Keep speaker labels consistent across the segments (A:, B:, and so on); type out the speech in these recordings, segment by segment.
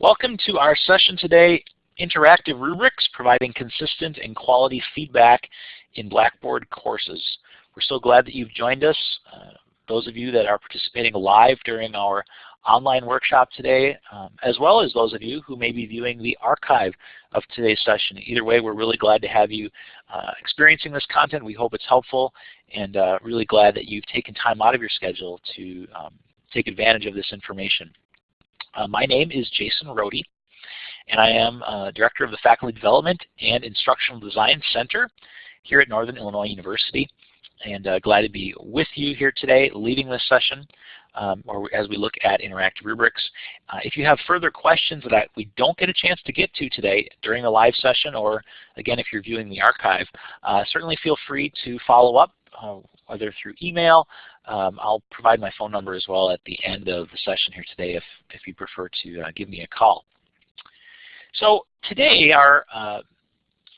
A: Welcome to our session today, Interactive Rubrics, providing consistent and quality feedback in Blackboard courses. We're so glad that you've joined us. Uh, those of you that are participating live during our online workshop today, um, as well as those of you who may be viewing the archive of today's session. Either way, we're really glad to have you uh, experiencing this content. We hope it's helpful and uh, really glad that you've taken time out of your schedule to um, take advantage of this information. Uh, my name is Jason Rhode, and I am uh, Director of the Faculty Development and Instructional Design Center here at Northern Illinois University and uh, glad to be with you here today leading this session um, or as we look at interactive rubrics. Uh, if you have further questions that we don't get a chance to get to today during the live session or again if you're viewing the archive, uh, certainly feel free to follow up uh, whether through email. Um, I'll provide my phone number as well at the end of the session here today if, if you prefer to uh, give me a call. So today our uh,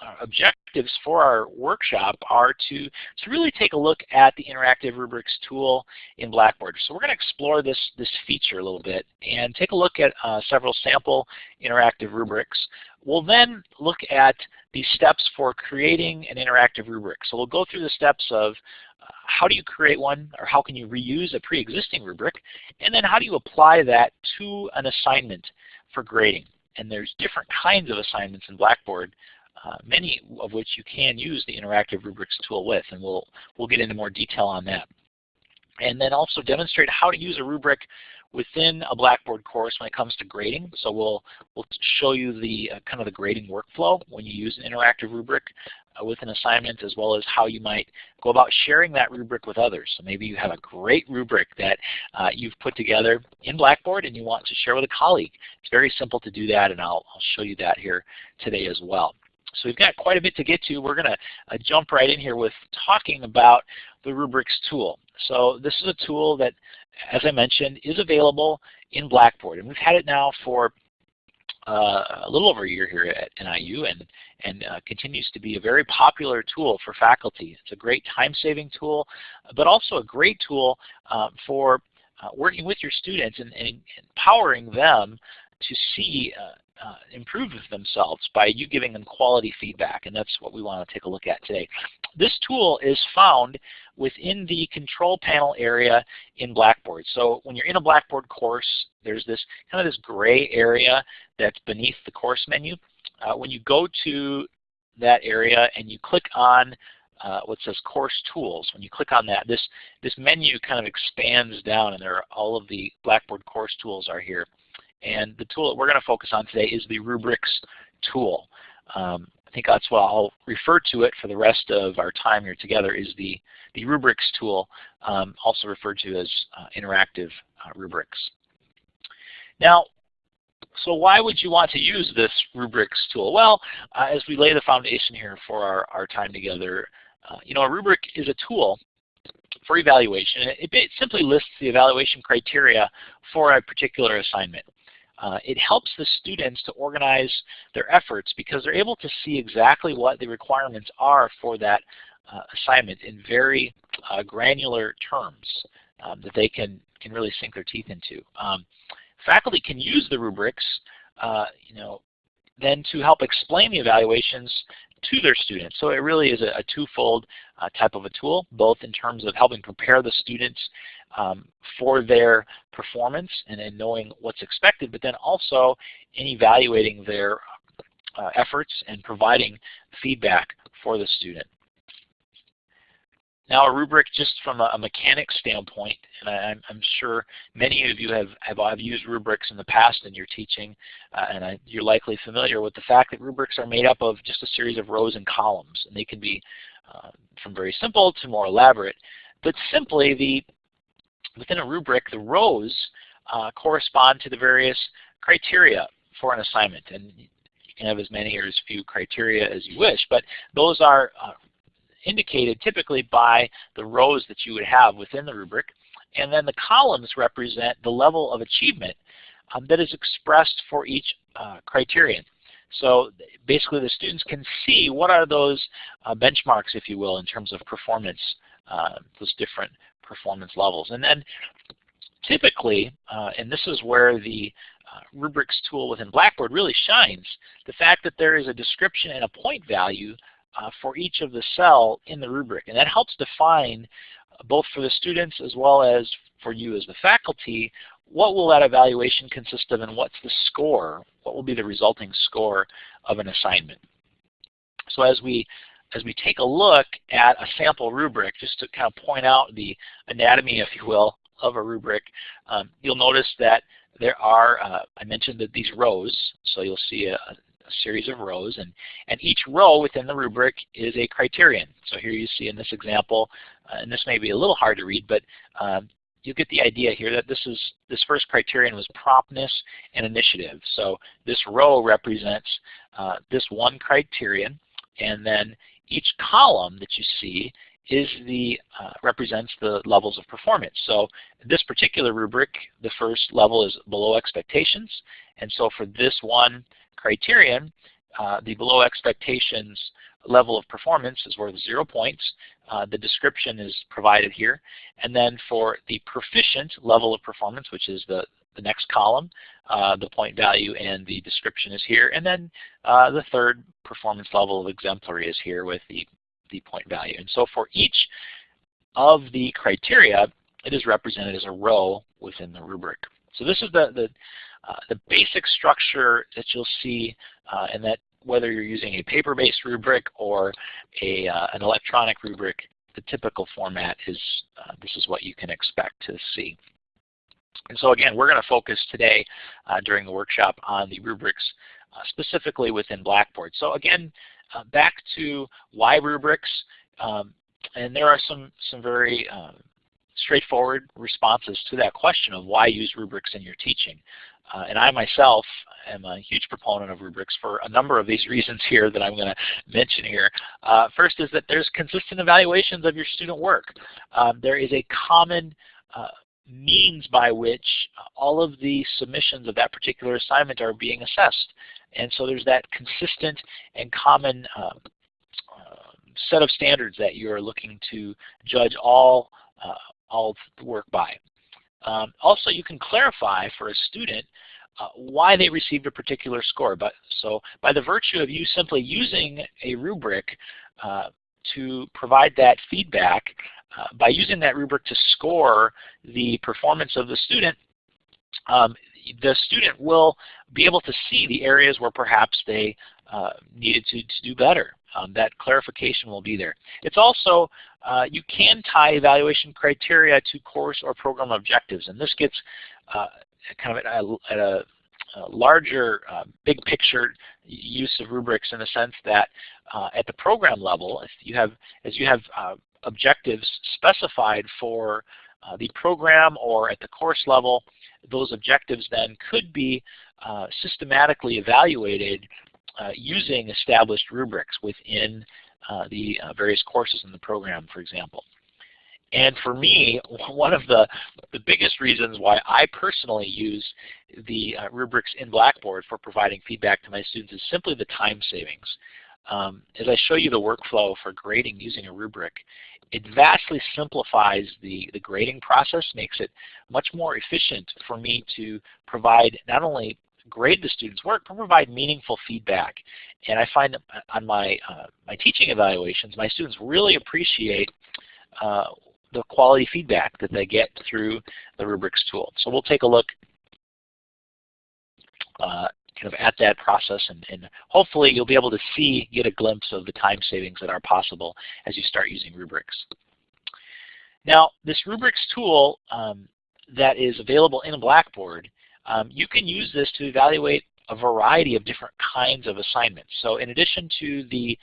A: uh, objectives for our workshop are to, to really take a look at the Interactive Rubrics tool in Blackboard. So we're going to explore this, this feature a little bit and take a look at uh, several sample interactive rubrics. We'll then look at the steps for creating an interactive rubric. So we'll go through the steps of uh, how do you create one or how can you reuse a pre-existing rubric and then how do you apply that to an assignment for grading. And there's different kinds of assignments in Blackboard uh, many of which you can use the interactive rubrics tool with, and we'll, we'll get into more detail on that. And then also demonstrate how to use a rubric within a Blackboard course when it comes to grading. So we'll, we'll show you the uh, kind of the grading workflow when you use an interactive rubric uh, with an assignment as well as how you might go about sharing that rubric with others. So maybe you have a great rubric that uh, you've put together in Blackboard and you want to share with a colleague. It's very simple to do that and I'll, I'll show you that here today as well. So we've got quite a bit to get to. We're going to uh, jump right in here with talking about the rubrics tool. So this is a tool that, as I mentioned, is available in Blackboard. And we've had it now for uh, a little over a year here at NIU and, and uh, continues to be a very popular tool for faculty. It's a great time-saving tool, but also a great tool uh, for uh, working with your students and, and, empowering them to see uh, improve themselves by you giving them quality feedback, and that's what we want to take a look at today. This tool is found within the control panel area in Blackboard. So when you're in a Blackboard course, there's this kind of this gray area that's beneath the course menu. Uh, when you go to that area and you click on uh, what says Course Tools. When you click on that, this, this menu kind of expands down and there are all of the Blackboard course tools are here. And the tool that we're going to focus on today is the rubrics tool. Um, I think that's what I'll refer to it for the rest of our time here together is the, the rubrics tool, um, also referred to as uh, interactive uh, rubrics. Now, so why would you want to use this rubrics tool? Well, uh, as we lay the foundation here for our, our time together, uh, you know, a rubric is a tool for evaluation. It, it simply lists the evaluation criteria for a particular assignment. Uh, it helps the students to organize their efforts because they're able to see exactly what the requirements are for that uh, assignment in very uh, granular terms um, that they can, can really sink their teeth into. Um, faculty can use the rubrics uh, you know, then to help explain the evaluations to their students. So it really is a, a twofold uh, type of a tool, both in terms of helping prepare the students um, for their performance and in knowing what's expected, but then also in evaluating their uh, efforts and providing feedback for the student. Now a rubric just from a, a mechanics standpoint, and I, am sure many of you have, have, have, used rubrics in the past in your teaching, uh, and I, you're likely familiar with the fact that rubrics are made up of just a series of rows and columns, and they can be uh, from very simple to more elaborate. But simply, the within a rubric, the rows uh, correspond to the various criteria for an assignment, and you can have as many or as few criteria as you wish, but those are uh, indicated typically by the rows that you would have within the rubric. And then the columns represent the level of achievement um, that is expressed for each uh, criterion. So basically the students can see what are those uh, benchmarks, if you will, in terms of performance, those different performance levels. And then typically, uh, and this is where the uh, rubrics tool within Blackboard really shines, the fact that there is a description and a point value uh, for each of the cell in the rubric. And that helps define, uh, both for the students as well as for you as the faculty, what will that evaluation consist of and what's the score? What will be the resulting score of an assignment? So as we as we take a look at a sample rubric, just to kind of point out the anatomy, if you will, of a rubric, um, you'll notice that there are, uh, I mentioned that these rows, so you'll see a, a, series of rows, and, and each row within the rubric is a criterion. So here you see in this example, uh, and this may be a little hard to read, but um, you get the idea here that this is this first criterion was promptness and initiative. So this row represents uh, this one criterion, and then each column that you see is the uh, represents the levels of performance. So this particular rubric, the first level is below expectations, and so for this one criterion, uh, the below expectations level of performance is worth zero points. Uh, the description is provided here. And then for the proficient level of performance, which is the, the next column, uh, the point value and the description is here. And then uh, the third performance level of exemplary is here with the, the point value. And so for each of the criteria, it is represented as a row within the rubric. So this is the, the, uh, the basic structure that you'll see uh, and that whether you're using a paper-based rubric or a, uh, an electronic rubric, the typical format is uh, this is what you can expect to see. And so again, we're going to focus today uh, during the workshop on the rubrics uh, specifically within Blackboard. So again, uh, back to why rubrics, um, and there are some, some very um, straightforward responses to that question of why use rubrics in your teaching. Uh, and I myself am a huge proponent of rubrics for a number of these reasons here that I'm going to mention here. Uh, first is that there's consistent evaluations of your student work. Um, there is a common uh, means by which all of the submissions of that particular assignment are being assessed. And so there's that consistent and common um, uh, set of standards that you're looking to judge all, uh, all the work by. Um, also, you can clarify for a student uh, why they received a particular score. But so by the virtue of you simply using a rubric uh, to provide that feedback, uh, by using that rubric to score the performance of the student, um, the student will be able to see the areas where perhaps they uh, needed to, to do better. Um, that clarification will be there. It's also, uh, you can tie evaluation criteria to course or program objectives, and this gets uh, kind of at a, at a, larger, uh, big picture use of rubrics in the sense that uh, at the program level, if you have, as you have objectives specified for uh, the program or at the course level, those objectives then could be systematically evaluated uh, using established rubrics within uh, the uh, various courses in the program, for example. And for me, one of the, the biggest reasons why I personally use the uh, rubrics in Blackboard for providing feedback to my students is simply the time savings. Um, as I show you the workflow for grading using a rubric, it vastly simplifies the, the grading process, makes it much more efficient for me to provide not only grade the student's work, but provide meaningful feedback. And I find on my, uh, my teaching evaluations, my students really appreciate uh, the quality feedback that they get through the rubrics tool. So we'll take a look uh, kind of at that process and, and, hopefully you'll be able to see, get a glimpse of the time savings that are possible as you start using rubrics. Now this rubrics tool um, that is available in Blackboard um, you can use this to evaluate a variety of different kinds of assignments. So in addition to the,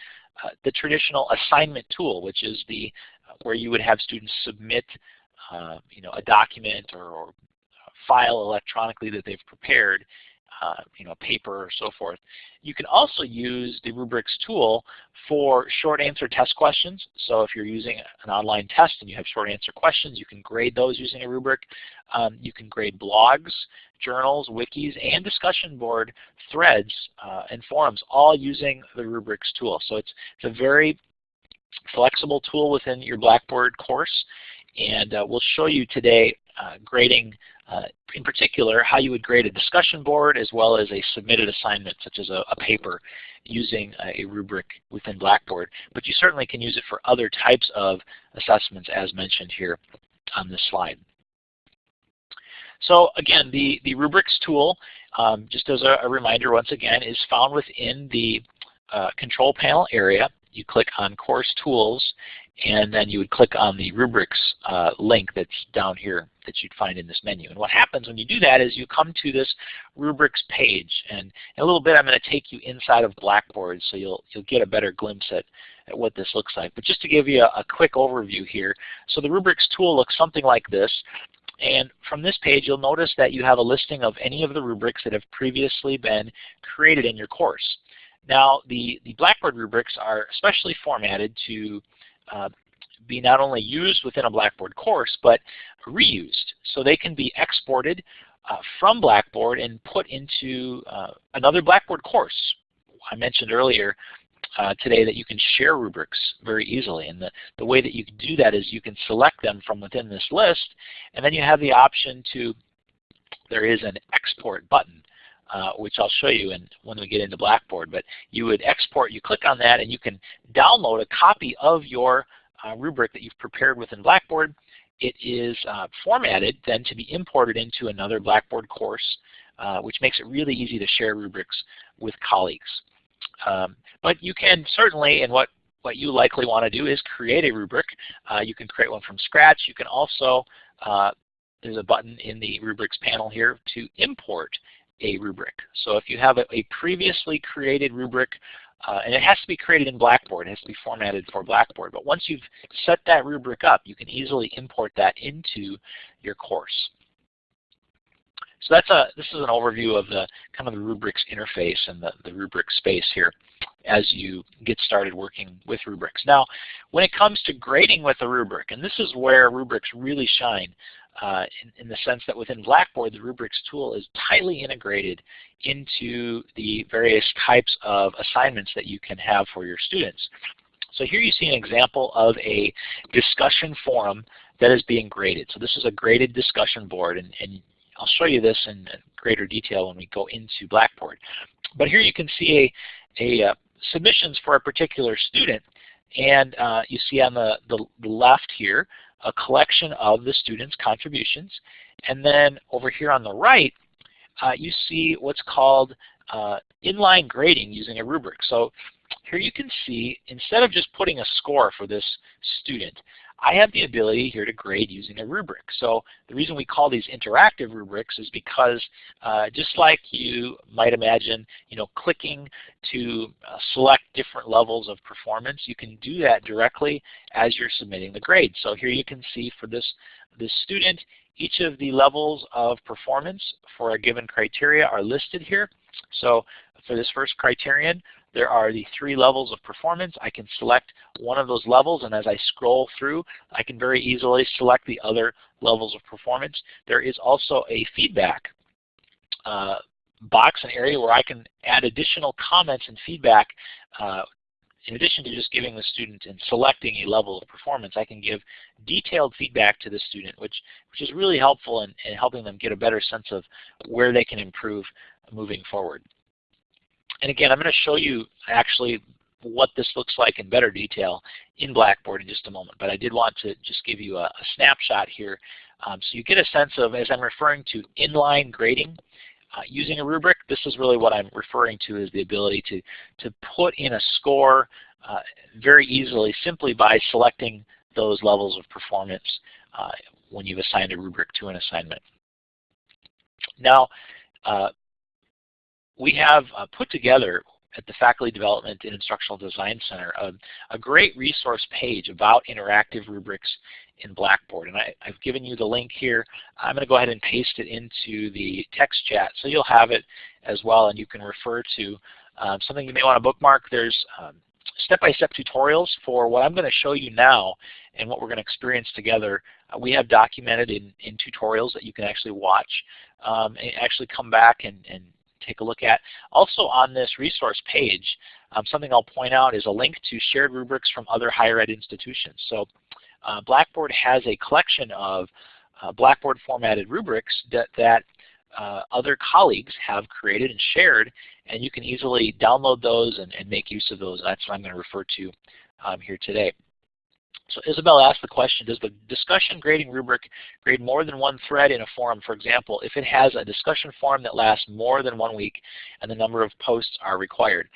A: uh, the traditional assignment tool, which is the uh, where you would have students submit uh, you know, a document or, or file electronically that they've prepared, uh, you know, paper or so forth. You can also use the rubrics tool for short answer test questions. So if you're using an online test and you have short answer questions, you can grade those using a rubric. Um, you can grade blogs, journals, wikis, and discussion board threads uh, and forums, all using the rubrics tool. So it's, it's a very flexible tool within your Blackboard course. And uh, we'll show you today uh, grading uh, in particular, how you would grade a discussion board as well as a submitted assignment such as a, a paper using a rubric within Blackboard. But you certainly can use it for other types of assessments as mentioned here on this slide. So again, the, the rubrics tool, um, just as a, a, reminder once again, is found within the uh, control panel area. You click on course tools and then you would click on the rubrics uh, link that's down here that you'd find in this menu. And what happens when you do that is you come to this rubrics page. And in a little bit I'm going to take you inside of Blackboard so you'll, you'll get a better glimpse at, at what this looks like. But just to give you a, a quick overview here, so the rubrics tool looks something like this. And from this page, you'll notice that you have a listing of any of the rubrics that have previously been created in your course. Now, the, the Blackboard rubrics are specially formatted to be not only used within a Blackboard course, but reused. So they can be exported uh, from Blackboard and put into uh, another Blackboard course. I mentioned earlier uh, today that you can share rubrics very easily. And the, the way that you can do that is you can select them from within this list, and then you have the option to, there is an export button. Uh, which I'll show you in, when we get into Blackboard. But you would export, you click on that, and you can download a copy of your uh, rubric that you've prepared within Blackboard. It is uh, formatted then to be imported into another Blackboard course, uh, which makes it really easy to share rubrics with colleagues. Um, but you can certainly, and what, what you likely want to do is create a rubric. Uh, you can create one from scratch. You can also, uh, there's a button in the rubrics panel here to import a rubric. So if you have a, a previously created rubric, uh, and it has to be created in Blackboard, it has to be formatted for Blackboard, but once you've set that rubric up, you can easily import that into your course. So that's a this is an overview of the kind of the rubrics interface and the, the rubric space here as you get started working with rubrics. Now, when it comes to grading with a rubric, and this is where rubrics really shine, uh, in, in, the sense that within Blackboard, the rubrics tool is tightly integrated into the various types of assignments that you can have for your students. So here you see an example of a discussion forum that is being graded. So this is a graded discussion board, and, and I'll show you this in greater detail when we go into Blackboard. But here you can see a, a uh, submissions for a particular student, and uh, you see on the, the, the left here a collection of the students' contributions. And then over here on the right, uh, you see what's called uh, inline grading using a rubric. So here you can see, instead of just putting a score for this student, I have the ability here to grade using a rubric. So the reason we call these interactive rubrics is because uh, just like you might imagine, you know, clicking to uh, select different levels of performance, you can do that directly as you're submitting the grade. So here you can see for this, this student, each of the levels of performance for a given criteria are listed here. So for this first criterion, there are the three levels of performance. I can select one of those levels, and as I scroll through, I can very easily select the other levels of performance. There is also a feedback uh, box, an area where I can add additional comments and feedback uh, in addition to just giving the student and selecting a level of performance, I can give detailed feedback to the student, which, which is really helpful in, in helping them get a better sense of where they can improve moving forward. And again, I'm going to show you actually what this looks like in better detail in Blackboard in just a moment. But I did want to just give you a, a snapshot here um, so you get a sense of, as I'm referring to inline grading, uh, using a rubric, this is really what I'm referring to is the ability to, to put in a score uh, very easily simply by selecting those levels of performance uh, when you've assigned a rubric to an assignment. Now, uh, we have uh, put together at the Faculty Development and Instructional Design Center a, a, great resource page about interactive rubrics in Blackboard. And I, have given you the link here. I'm going to go ahead and paste it into the text chat so you'll have it as well and you can refer to um, something you may want to bookmark. There's um, step-by-step -step tutorials for what I'm going to show you now and what we're going to experience together. Uh, we have documented in, in tutorials that you can actually watch um, and actually come back and, and take a look at. Also on this resource page, um, something I'll point out is a link to shared rubrics from other higher ed institutions. So uh, Blackboard has a collection of uh, Blackboard formatted rubrics that, that uh, other colleagues have created and shared, and you can easily download those and, and make use of those. That's what I'm going to refer to um, here today. So Isabel asked the question, does the discussion grading rubric grade more than one thread in a forum? For example, if it has a discussion forum that lasts more than one week and the number of posts are required.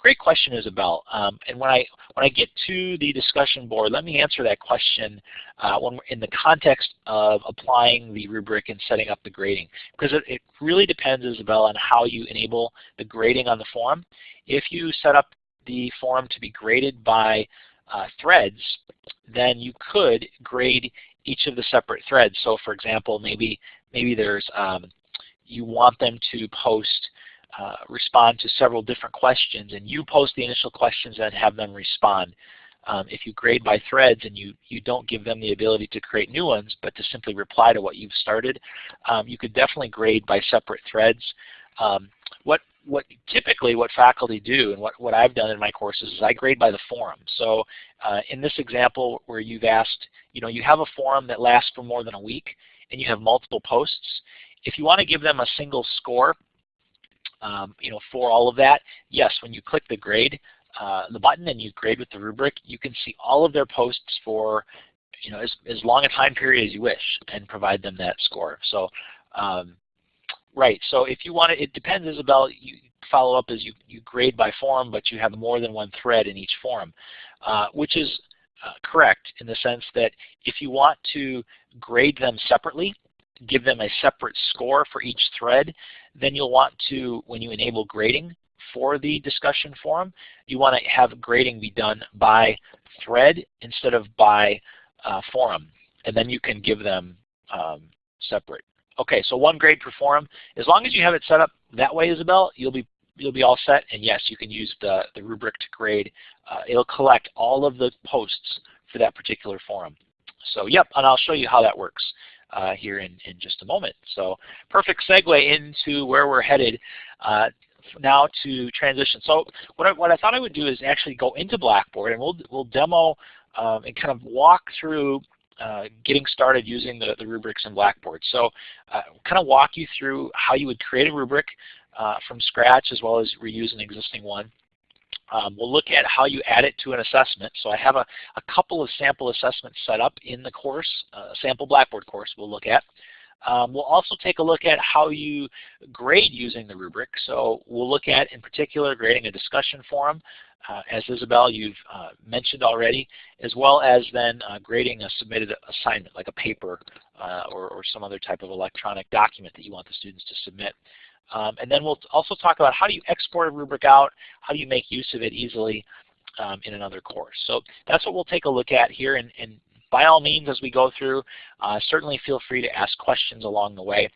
A: Great question, Isabel. Um, and when I when I get to the discussion board, let me answer that question uh, when in the context of applying the rubric and setting up the grading, because it, it really depends, Isabel, on how you enable the grading on the forum. If you set up the forum to be graded by uh, threads, then you could grade each of the separate threads. So, for example, maybe maybe there's um, you want them to post uh, respond to several different questions and you post the initial questions and have them respond. Um, if you grade by threads and you, you don't give them the ability to create new ones but to simply reply to what you've started, um, you could definitely grade by separate threads. Um, what what typically what faculty do and what, what I've done in my courses is I grade by the forum. So uh, in this example where you've asked, you know, you have a forum that lasts for more than a week and you have multiple posts, if you want to give them a single score, um, you know, for all of that, yes, when you click the grade, uh, the button and you grade with the rubric, you can see all of their posts for you know, as, as long a time period as you wish and provide them that score. So, um, right, so if you want to, it depends, Isabel, you follow up as you, you grade by forum, but you have more than one thread in each forum, uh, which is uh, correct in the sense that if you want to grade them separately, give them a separate score for each thread, then you'll want to, when you enable grading for the discussion forum, you want to have grading be done by thread instead of by uh, forum. And then you can give them um, separate. Okay, so one grade per forum. As long as you have it set up that way, Isabel, you'll be you'll be all set. And yes, you can use the, the rubric to grade. Uh, it'll collect all of the posts for that particular forum. So yep, and I'll show you how that works uh, here in, in just a moment. So perfect segue into where we're headed uh, now to transition. So what I, what I thought I would do is actually go into Blackboard and we'll, we'll demo um, and kind of walk through uh, getting started using the, the rubrics in Blackboard. So uh, kind of walk you through how you would create a rubric uh, from scratch as well as reuse an existing one. Um, we'll look at how you add it to an assessment. So I have a, a couple of sample assessments set up in the course, uh, sample Blackboard course we'll look at. Um, we'll also take a look at how you grade using the rubric. So we'll look at, in particular, grading a discussion forum, as Isabel you've uh, mentioned already, as well as then uh, grading a submitted assignment, like a paper uh, or, or, some other type of electronic document that you want the students to submit. Um, and then we'll also talk about how do you export a rubric out, how do you make use of it easily um, in another course. So that's what we'll take a look at here. And, and by all means, as we go through, uh, certainly feel free to ask questions along the way.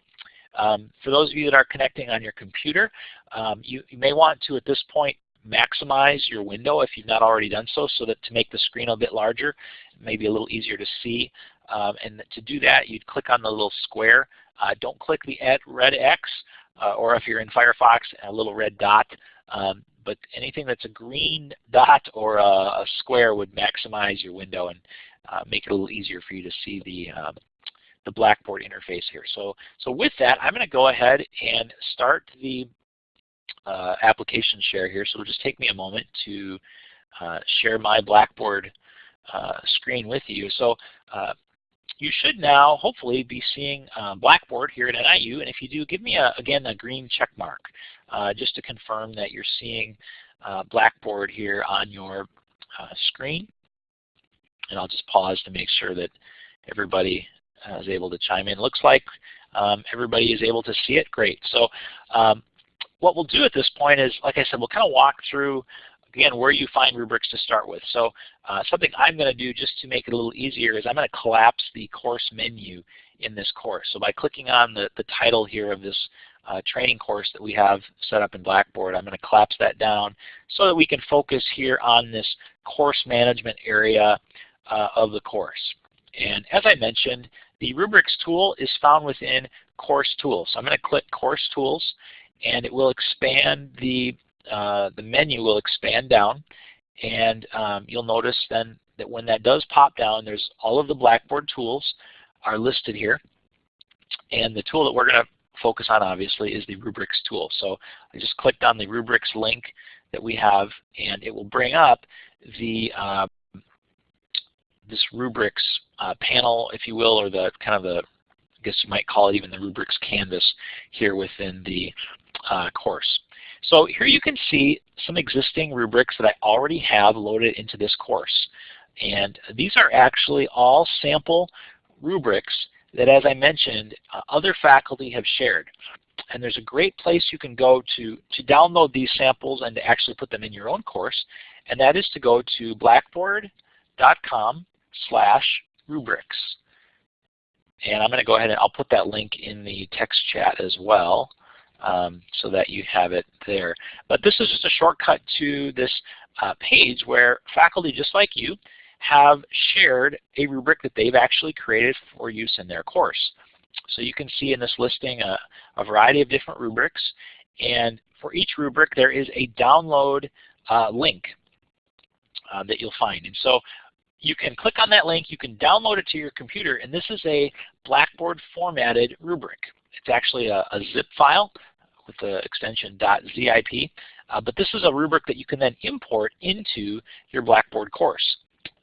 A: Um, for those of you that are connecting on your computer, um, you, you, may want to, at this point, maximize your window if you've not already done so, so that to make the screen a bit larger, maybe a little easier to see. Um, and to do that, you'd click on the little square. Uh, don't click the red X uh, or if you're in Firefox, a little red dot. Um, but anything that's a green dot or a, a, square would maximize your window and uh, make it a little easier for you to see the um, the Blackboard interface here. So, so with that, I'm going to go ahead and start the application share here. So it'll just take me a moment to uh, share my Blackboard uh, screen with you. So uh, you should now hopefully be seeing uh, Blackboard here at NIU. And if you do, give me, a, again, a green check mark uh, just to confirm that you're seeing uh, Blackboard here on your uh, screen. And I'll just pause to make sure that everybody uh, is able to chime in. Looks like um, everybody is able to see it. Great. So um, what we'll do at this point is, like I said, we'll kind of walk through again, where you find rubrics to start with. So uh, something I'm going to do just to make it a little easier is I'm going to collapse the course menu in this course. So by clicking on the, the title here of this uh, training course that we have set up in Blackboard, I'm going to collapse that down so that we can focus here on this course management area uh, of the course. And as I mentioned, the rubrics tool is found within course tools. So I'm going to click course tools and it will expand the uh, the menu will expand down and um, you'll notice then that when that does pop down, there's all of the Blackboard tools are listed here. And the tool that we're going to focus on obviously is the rubrics tool. So I just clicked on the rubrics link that we have and it will bring up the uh, this rubrics uh, panel, if you will, or the kind of the, I guess you might call it even the rubrics canvas here within the uh, course. So here you can see some existing rubrics that I already have loaded into this course. And these are actually all sample rubrics that, as I mentioned, uh, other faculty have shared. And there's a great place you can go to, to download these samples and to actually put them in your own course, and that is to go to blackboard.com slash rubrics. And I'm going to go ahead and I'll put that link in the text chat as well um, so that you have it there. But this is just a shortcut to this uh, page where faculty just like you have shared a rubric that they've actually created for use in their course. So you can see in this listing a, a variety of different rubrics and for each rubric there is a download uh, link uh, that you'll find. And so you can click on that link, you can download it to your computer, and this is a Blackboard formatted rubric. It's actually a, a zip file with the extension .zip, uh, but this is a rubric that you can then import into your Blackboard course.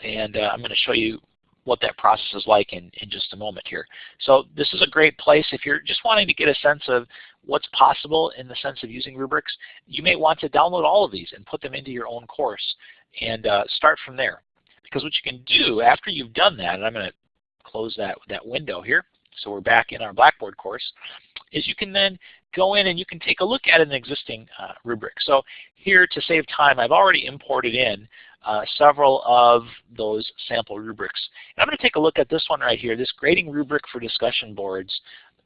A: And uh, I'm going to show you what that process is like in, in just a moment here. So this is a great place if you're just wanting to get a sense of what's possible in the sense of using rubrics. You may want to download all of these and put them into your own course and uh, start from there. Because what you can do after you've done that, and I'm going to close that, that window here, so we're back in our Blackboard course, is you can then go in and you can take a look at an existing uh, rubric. So here to save time, I've already imported in uh, several of those sample rubrics. And I'm going to take a look at this one right here, this grading rubric for discussion boards,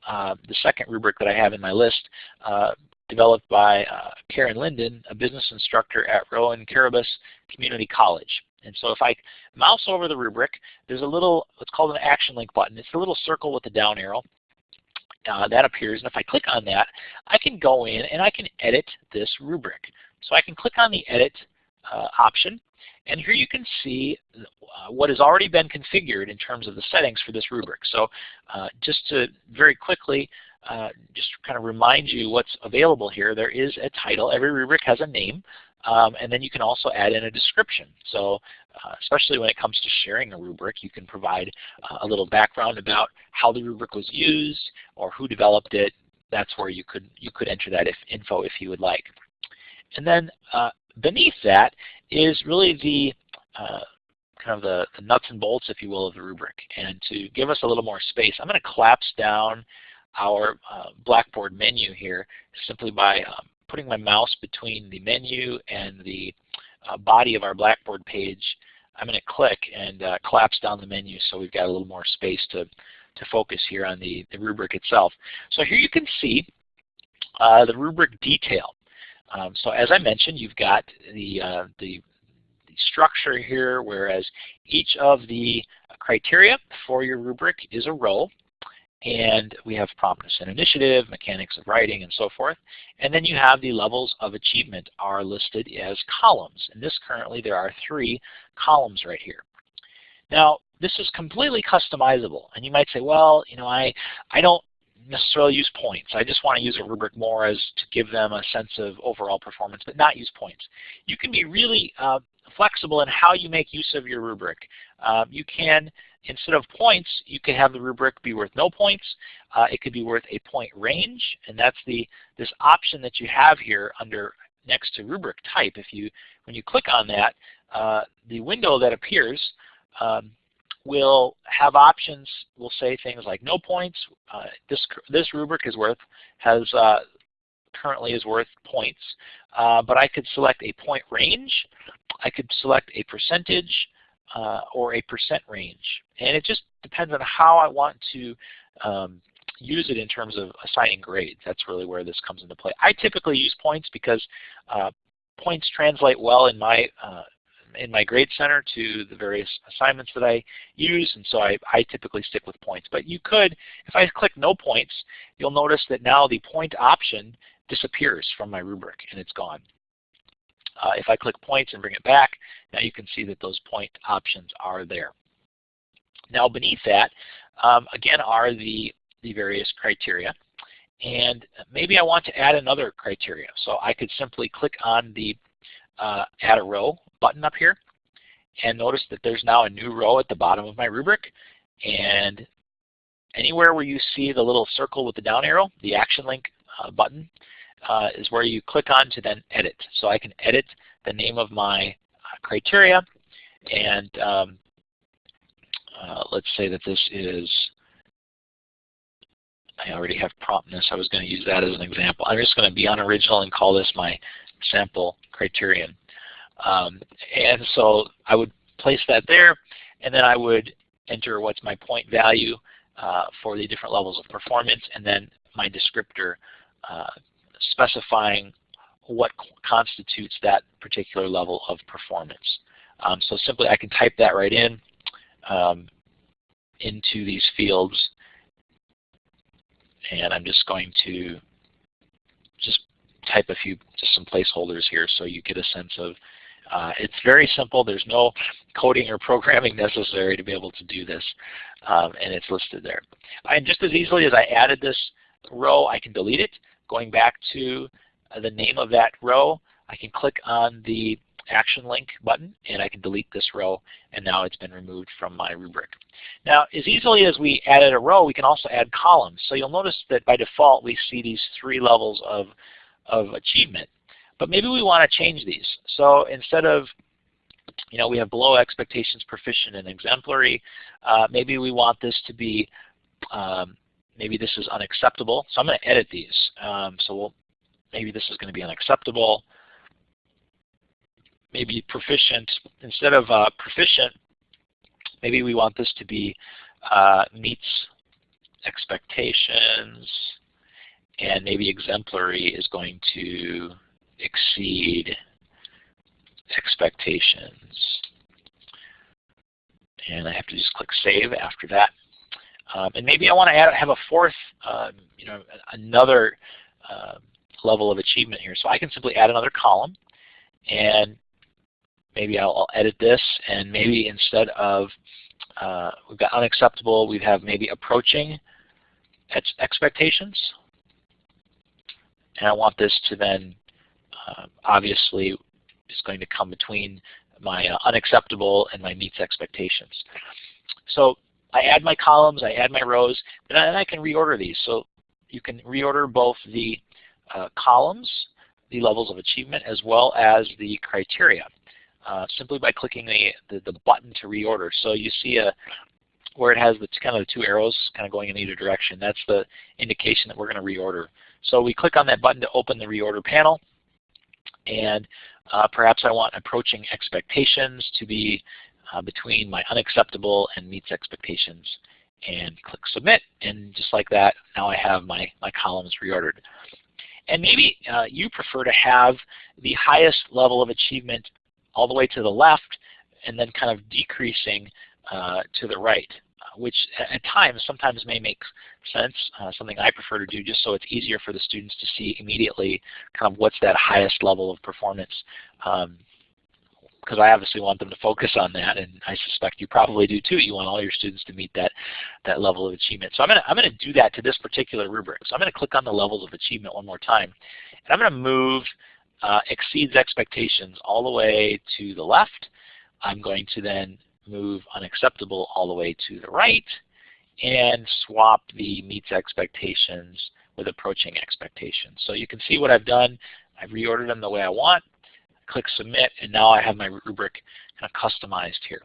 A: uh, the second rubric that I have in my list, uh, developed by uh, Karen Linden, a business instructor at Rowan Cabarrus Community College. And so if I mouse over the rubric, there's a little, what's called an action link button. It's a little circle with a down arrow. Uh, that appears, and if I click on that, I can go in and I can edit this rubric. So I can click on the edit uh, option, and here you can see uh, what has already been configured in terms of the settings for this rubric. So uh, just to very quickly uh, just kind of remind you what's available here, there is a title. Every rubric has a name. Um, and then you can also add in a description. So uh, especially when it comes to sharing a rubric, you can provide uh, a little background about how the rubric was used or who developed it. That's where you could you could enter that if, info if you would like. And then uh, beneath that is really the uh, kind of the, the, nuts and bolts, if you will, of the rubric. And to give us a little more space, I'm going to collapse down our uh, Blackboard menu here simply by um, putting my mouse between the menu and the uh, body of our Blackboard page, I'm going to click and uh, collapse down the menu so we've got a little more space to, to focus here on the, the rubric itself. So here you can see uh, the rubric detail. Um, so as I mentioned, you've got the, uh, the, the structure here, whereas each of the criteria for your rubric is a row. And we have promptness and initiative, mechanics of writing, and so forth. And then you have the levels of achievement are listed as columns. And this currently there are three columns right here. Now, this is completely customizable. And you might say, well, you know, I, I don't necessarily use points. I just want to use a rubric more as to give them a sense of overall performance, but not use points. You can be really uh, flexible in how you make use of your rubric. Uh, you can instead of points, you can have the rubric be worth no points. Uh, it could be worth a point range, and that's the this option that you have here under next to rubric type. If you when you click on that, uh, the window that appears um, will have options. Will say things like no points. Uh, this this rubric is worth has uh, currently is worth points, uh, but I could select a point range. I could select a percentage uh, or a percent range. And it just depends on how I want to um, use it in terms of assigning grades. That's really where this comes into play. I typically use points because uh, points translate well in my uh, in my grade center to the various assignments that I use, and so I, I typically stick with points. But you could, if I click no points, you'll notice that now the point option disappears from my rubric and it's gone. Uh, if I click points and bring it back, now you can see that those point options are there. Now beneath that, um, again, are the, the various criteria. And maybe I want to add another criteria. So I could simply click on the uh, Add a Row button up here and notice that there's now a new row at the bottom of my rubric. And anywhere where you see the little circle with the down arrow, the action link uh, button, uh, is where you click on to then edit. So I can edit the name of my uh, criteria and um, uh, let's say that this is I already have promptness. I was going to use that as an example. I'm just going to be unoriginal and call this my sample criterion. Um, and so I would place that there, and then I would enter what's my point value uh, for the different levels of performance, and then my descriptor uh, specifying what constitutes that particular level of performance. Um, so simply I can type that right in um, into these fields and I'm just going to just type a few, just some placeholders here so you get a sense of, uh, it's very simple. There's no coding or programming necessary to be able to do this, um, and it's listed there. And just as easily as I added this row, I can delete it. Going back to uh, the name of that row, I can click on the action link button and I can delete this row and now it's been removed from my rubric. Now as easily as we added a row we can also add columns. So you'll notice that by default we see these three levels of, of achievement. But maybe we want to change these. So instead of you know, we have below expectations, proficient, and exemplary. Uh, maybe we want this to be, um, maybe this is unacceptable. So I'm going to edit these. Um, so we'll, maybe this is going to be unacceptable maybe proficient, instead of uh, proficient, maybe we want this to be uh, meets expectations, and maybe exemplary is going to exceed expectations. And I have to just click Save after that. Um, and maybe I want to add, have a fourth, um, you know, another uh, level of achievement here. So I can simply add another column, and maybe I'll, I'll, edit this and maybe instead of uh, we've got unacceptable, we have maybe approaching expectations. And I want this to then uh, obviously is going to come between my uh, unacceptable and my meets expectations. So I add my columns, I add my rows, and I, I can reorder these. So you can reorder both the uh, columns, the levels of achievement, as well as the criteria uh, simply by clicking the, the, the, button to reorder. So you see a where it has the kind of the two arrows kind of going in either direction. That's the indication that we're going to reorder. So we click on that button to open the reorder panel. And uh, perhaps I want approaching expectations to be uh, between my unacceptable and meets expectations. And click submit. And just like that, now I have my, my columns reordered. And maybe uh, you prefer to have the highest level of achievement all the way to the left and then kind of decreasing uh, to the right, uh, which at times sometimes may make sense, uh, something I prefer to do just so it's easier for the students to see immediately kind of what's that highest level of performance. Um, because I obviously want them to focus on that, and I suspect you probably do too. You want all your students to meet that that level of achievement. So I'm gonna I'm gonna do that to this particular rubric. So I'm gonna click on the levels of achievement one more time, and I'm gonna move uh, exceeds expectations all the way to the left. I'm going to then move unacceptable all the way to the right and swap the meets expectations with approaching expectations. So you can see what I've done. I've reordered them the way I want. Click submit and now I have my rubric kind of customized here.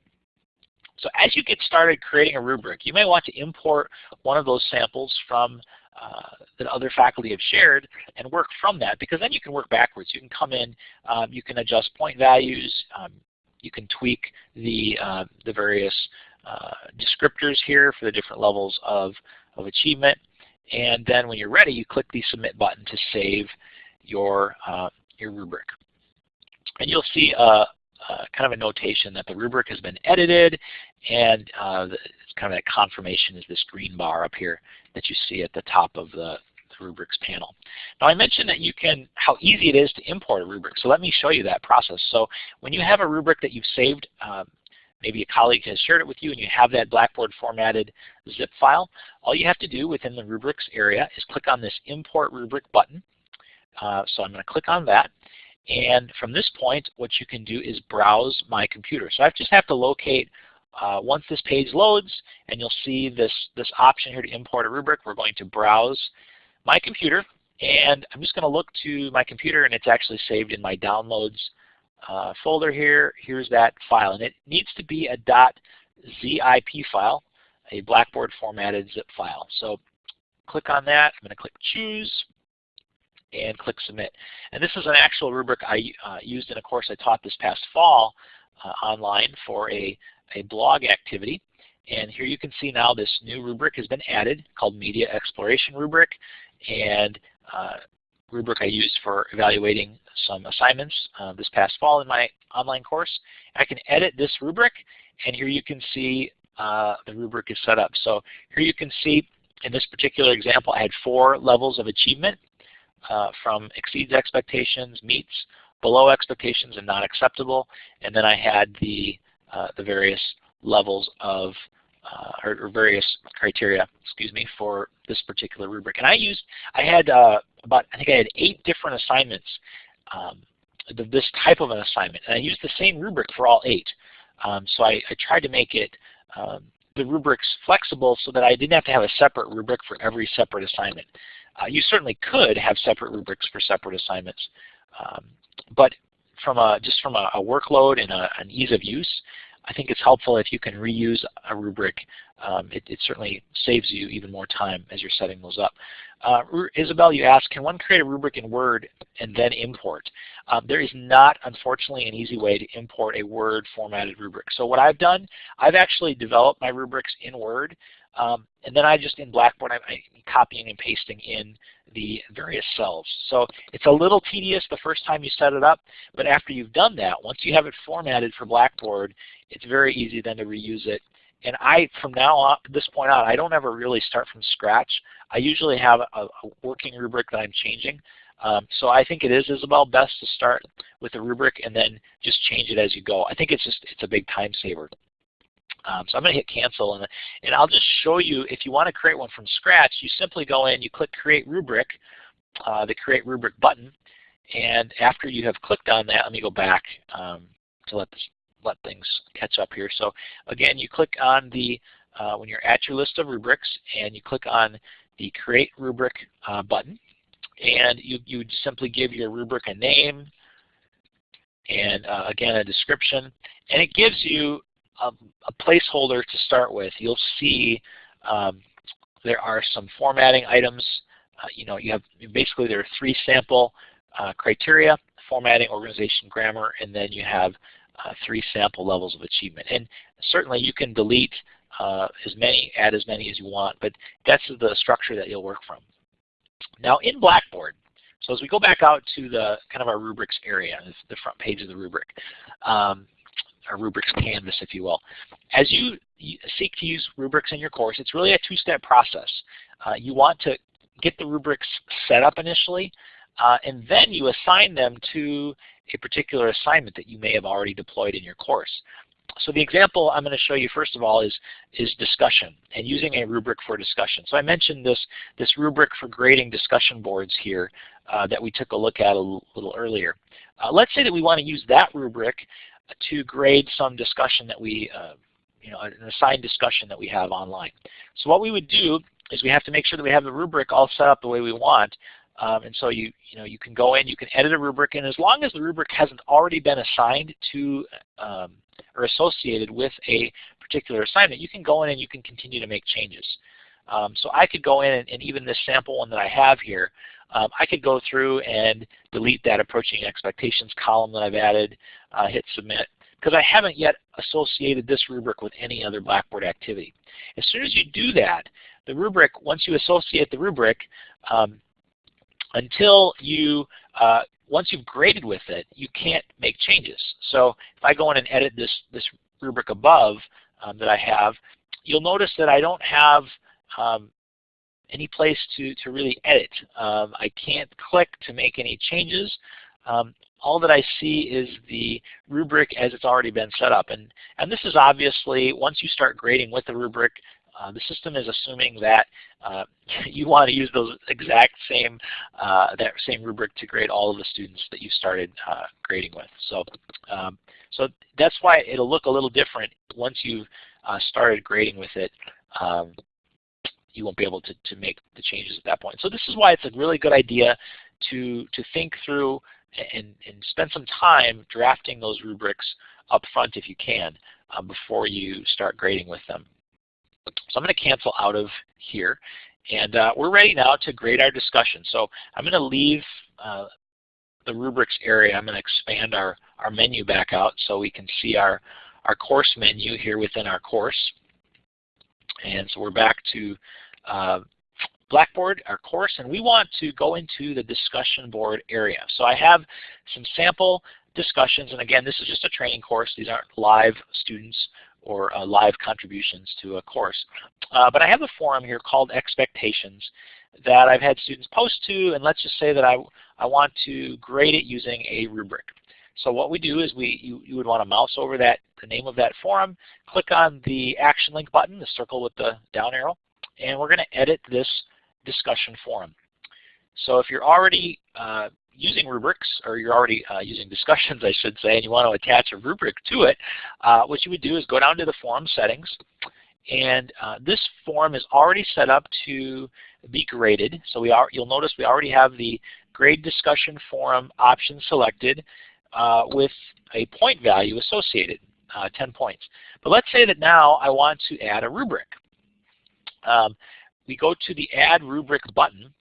A: So as you get started creating a rubric, you may want to import one of those samples from uh, that other faculty have shared and work from that because then you can work backwards. You can come in, um, you can adjust point values, um, you can tweak the, uh, the various uh, descriptors here for the different levels of, of achievement. And then when you're ready, you click the submit button to save your, uh, your rubric. And you'll see a, uh, uh, kind of a notation that the rubric has been edited and uh, the, kind of a confirmation is this green bar up here that you see at the top of the, the rubrics panel. Now I mentioned that you can, how easy it is to import a rubric. So let me show you that process. So when you have a rubric that you've saved um, maybe a colleague has shared it with you and you have that Blackboard formatted zip file, all you have to do within the rubrics area is click on this import rubric button. Uh, so I'm going to click on that. And from this point, what you can do is browse my computer. So I just have to locate uh, once this page loads and you'll see this, this option here to import a rubric, we're going to browse my computer and I'm just going to look to my computer and it's actually saved in my downloads uh, folder here. Here's that file and it needs to be a .zip file, a Blackboard formatted zip file. So click on that. I'm going to click choose and click submit. And this is an actual rubric I uh, used in a course I taught this past fall uh, online for a, a blog activity. And here you can see now this new rubric has been added called Media Exploration Rubric. And uh, rubric I used for evaluating some assignments uh, this past fall in my online course. I can edit this rubric, and here you can see uh, the rubric is set up. So here you can see in this particular example, I had four levels of achievement uh, from exceeds expectations, meets, below expectations, and not acceptable. And then I had the, uh, the various levels of uh, or, or, various criteria, excuse me, for this particular rubric. And I used, I had uh, about, I think I had eight different assignments, um, this type of an assignment, and I used the same rubric for all eight. Um, so I, I, tried to make it um, the rubrics flexible so that I didn't have to have a separate rubric for every separate assignment. Uh, you certainly could have separate rubrics for separate assignments, um, but from a, just from a, a workload and a, an ease of use, I think it's helpful if you can reuse a rubric. Um, it, it, certainly saves you even more time as you're setting those up. Uh, Isabel, you asked, can one create a rubric in Word and then import? Um, there is not, unfortunately, an easy way to import a Word formatted rubric. So what I've done, I've actually developed my rubrics in Word, um, and then I just in Blackboard, I'm, copying and pasting in the various cells. So it's a little tedious the first time you set it up, but after you've done that, once you have it formatted for Blackboard, it's very easy then to reuse it. And I, from now on, this point on, I don't ever really start from scratch. I usually have a, a working rubric that I'm changing. Um, so I think it is, Isabel, best to start with a rubric and then just change it as you go. I think it's just it's a big time saver. Um, so I'm going to hit cancel and, and I'll just show you if you want to create one from scratch, you simply go in, you click create rubric, uh, the create rubric button, and after you have clicked on that, let me go back um, to let this, let things catch up here. So again, you click on the, uh, when you're at your list of rubrics, and you click on the create rubric uh, button, and you, you simply give your rubric a name, and uh, again a description, and it gives you a, a placeholder to start with. You'll see um, there are some formatting items. Uh, you know, you have basically there are three sample uh, criteria: formatting, organization, grammar, and then you have uh, three sample levels of achievement. And certainly you can delete uh, as many, add as many as you want, but that's the structure that you'll work from. Now in Blackboard, so as we go back out to the kind of our rubrics area, the front page of the rubric, um, a rubrics canvas, if you will. As you seek to use rubrics in your course, it's really a two-step process. Uh, you want to get the rubrics set up initially, uh, and then you assign them to a particular assignment that you may have already deployed in your course. So the example I'm going to show you first of all is, is discussion and using a rubric for discussion. So I mentioned this, this rubric for grading discussion boards here uh, that we took a look at a little earlier. Uh, let's say that we want to use that rubric to grade some discussion that we, uh, you know, an assigned discussion that we have online. So what we would do is we have to make sure that we have the rubric all set up the way we want. Um, and so you, you, know, you can go in, you can edit a rubric, and as long as the rubric hasn't already been assigned to um, or associated with a particular assignment, you can go in and you can continue to make changes. Um, so I could go in and, and, even this sample one that I have here, um, I could go through and delete that approaching expectations column that I've added, uh, hit submit, because I haven't yet associated this rubric with any other Blackboard activity. As soon as you do that, the rubric, once you associate the rubric, um, until you, uh, once you've graded with it, you can't make changes. So if I go in and edit this, this rubric above um, that I have, you'll notice that I don't have um, any place to, to really edit. Um, I can't click to make any changes. um, all that I see is the rubric as it's already been set up. And, and this is obviously, once you start grading with the rubric, uh, the system is assuming that uh, you want to use those exact same uh, that same rubric to grade all of the students that you started uh, grading with. So, um, so that's why it'll look a little different once you've uh, started grading with it. Um, you won't be able to, to make the changes at that point. So this is why it's a really good idea to, to think through and, and spend some time drafting those rubrics up front if you can uh, before you start grading with them. So I'm going to cancel out of here. And uh, we're ready now to grade our discussion. So I'm going to leave uh, the rubrics area. I'm going to expand our, our menu back out so we can see our, our course menu here within our course. And so we're back to uh, Blackboard, our course, and we want to go into the discussion board area. So I have some sample discussions, and again, this is just a training course. These aren't live students or uh, live contributions to a course. Uh, but I have a forum here called Expectations that I've had students post to, and let's just say that I, I want to grade it using a rubric. So what we do is we you, you would want to mouse over that the name of that forum, click on the action link button, the circle with the down arrow, and we're going to edit this discussion forum. So if you're already uh, using rubrics, or you're already uh, using discussions, I should say, and you want to attach a rubric to it, uh, what you would do is go down to the forum settings, and uh, this forum is already set up to be graded. So we are, you'll notice we already have the grade discussion forum option selected with a point value associated, uh, 10 points. But let's say that now I want to add a rubric. Um, we go to the Add Rubric button,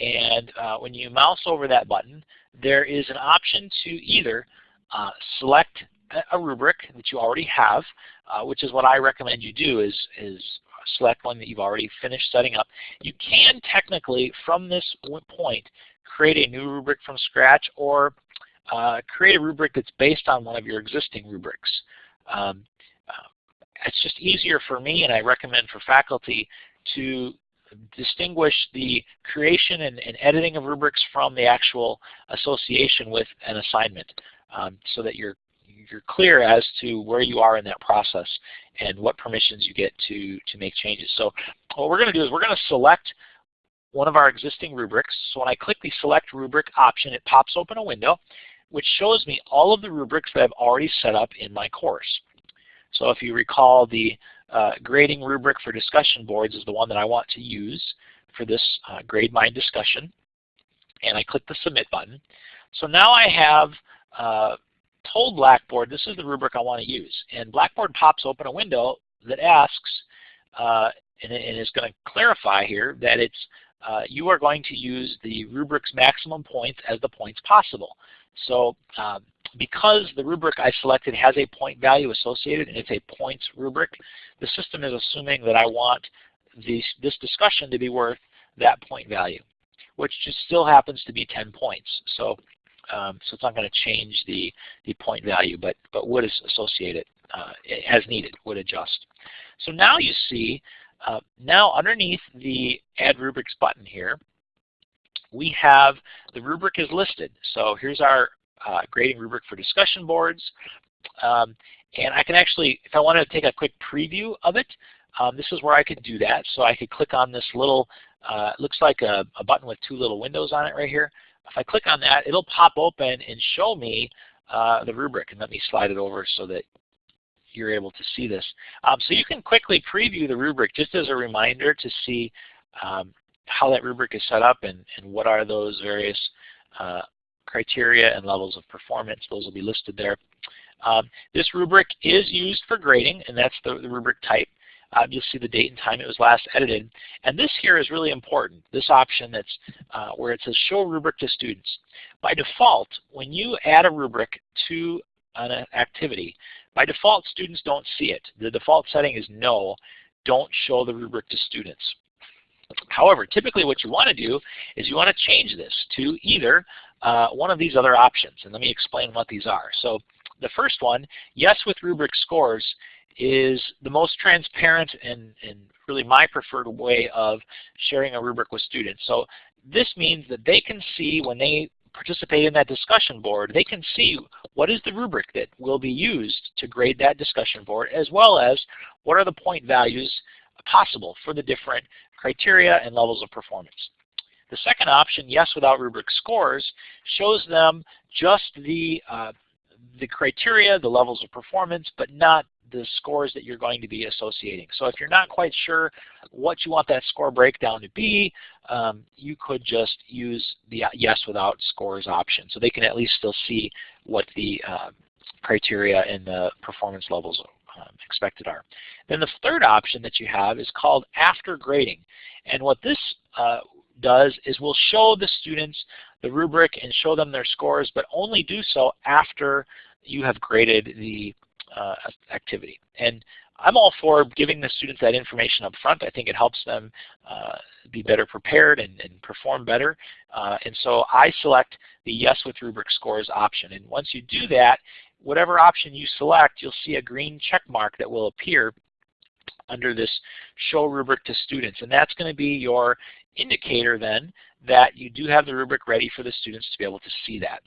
A: and uh, when you mouse over that button, there is an option to either uh, select a rubric that you already have, uh, which is what I recommend you do is, is select one that you've already finished setting up. You can technically, from this point, create a new rubric from scratch or uh, create a rubric that's based on one of your existing rubrics. Um, uh, it's just easier for me, and I recommend for faculty, to distinguish the creation and, and, editing of rubrics from the actual association with an assignment um, so that you're you're clear as to where you are in that process and what permissions you get to, to make changes. So what we're going to do is we're going to select one of our existing rubrics. So when I click the Select Rubric option, it pops open a window which shows me all of the rubrics that I've already set up in my course. So if you recall the uh, grading rubric for discussion boards is the one that I want to use for this uh, grade my discussion. And I click the submit button. So now I have uh, told Blackboard this is the rubric I want to use. And Blackboard pops open a window that asks, uh, and, and is going to clarify here that it's uh, you are going to use the rubric's maximum points as the points possible. So um, because the rubric I selected has a point value associated and it's a points rubric, the system is assuming that I want this, this discussion to be worth that point value, which just still happens to be 10 points. So, um, so it's not going to change the, the point value, but, but would associate it uh, as needed, would adjust. So now you see, uh, now underneath the Add Rubrics button here, we have the rubric is listed. So here's our uh, grading rubric for discussion boards. Um, and I can actually, if I wanted to take a quick preview of it, um, this is where I could do that. So I could click on this little, uh, looks like a, a, button with two little windows on it right here. If I click on that, it'll pop open and show me uh, the rubric. And let me slide it over so that you're able to see this. Um, so you can quickly preview the rubric just as a reminder to see um, how that rubric is set up and, and what are those various uh, criteria and levels of performance. Those will be listed there. Um, this rubric is used for grading, and that's the, the rubric type. Uh, you'll see the date and time it was last edited. And this here is really important, this option that's uh, where it says show rubric to students. By default, when you add a rubric to an activity, by default students don't see it. The default setting is no, don't show the rubric to students. However, typically what you want to do is you want to change this to either uh, one of these other options. And let me explain what these are. So the first one, yes with rubric scores, is the most transparent and, and really my preferred way of sharing a rubric with students. So this means that they can see when they participate in that discussion board, they can see what is the rubric that will be used to grade that discussion board, as well as what are the point values possible for the different criteria and levels of performance. The second option, yes without rubric scores, shows them just the, uh, the criteria, the levels of performance, but not the scores that you're going to be associating. So if you're not quite sure what you want that score breakdown to be, um, you could just use the yes without scores option. So they can at least still see what the uh, criteria and the performance levels um, expected are. Then the third option that you have is called after grading. And what this uh, does is we'll show the students the rubric and show them their scores, but only do so after you have graded the uh, activity. And I'm all for giving the students that information up front. I think it helps them uh, be better prepared and, and perform better. Uh, and so I select the yes with rubric scores option. And once you do that, whatever option you select, you'll see a green check mark that will appear under this show rubric to students. And that's going to be your indicator then that you do have the rubric ready for the students to be able to see that.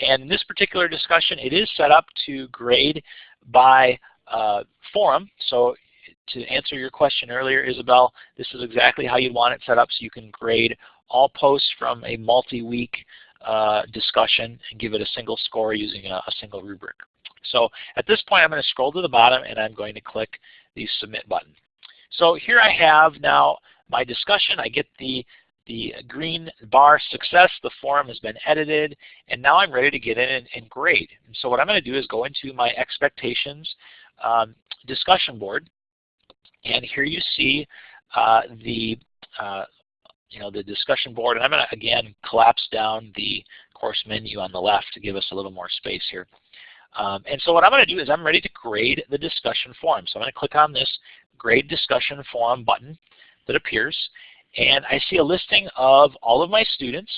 A: And in this particular discussion, it is set up to grade by uh, forum. So to answer your question earlier, Isabel, this is exactly how you want it set up so you can grade all posts from a multi-week uh, discussion and give it a single score using a, a, single rubric. So at this point, I'm going to scroll to the bottom and I'm going to click the Submit button. So here I have now my discussion. I get the the green bar success, the forum has been edited, and now I'm ready to get in and, and grade. And so what I'm going to do is go into my expectations um, discussion board, and here you see uh, the uh, you know the discussion board, and I'm going to again collapse down the course menu on the left to give us a little more space here. Um, and so what I'm going to do is I'm ready to grade the discussion forum. So I'm going to click on this grade discussion forum button that appears and I see a listing of all of my students.